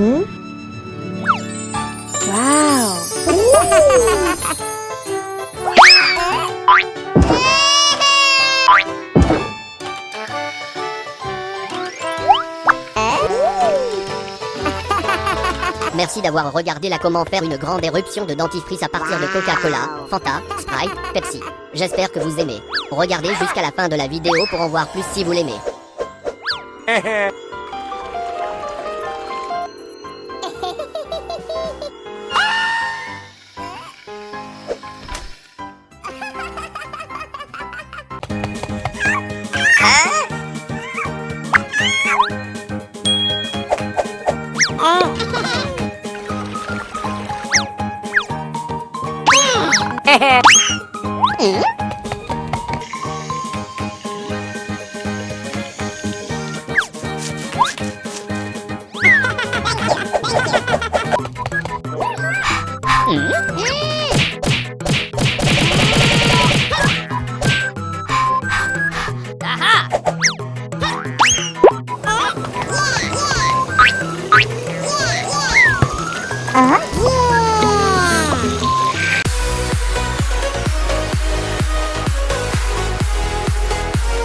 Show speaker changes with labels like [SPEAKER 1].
[SPEAKER 1] Hmm? Wow!
[SPEAKER 2] Merci d'avoir regardé la comment faire une grande éruption de dentifrice à partir de Coca-Cola, Fanta, Sprite, Pepsi. J'espère que vous aimez. Regardez jusqu'à la fin de la vidéo pour en voir plus si vous l'aimez. 응? 아. 음?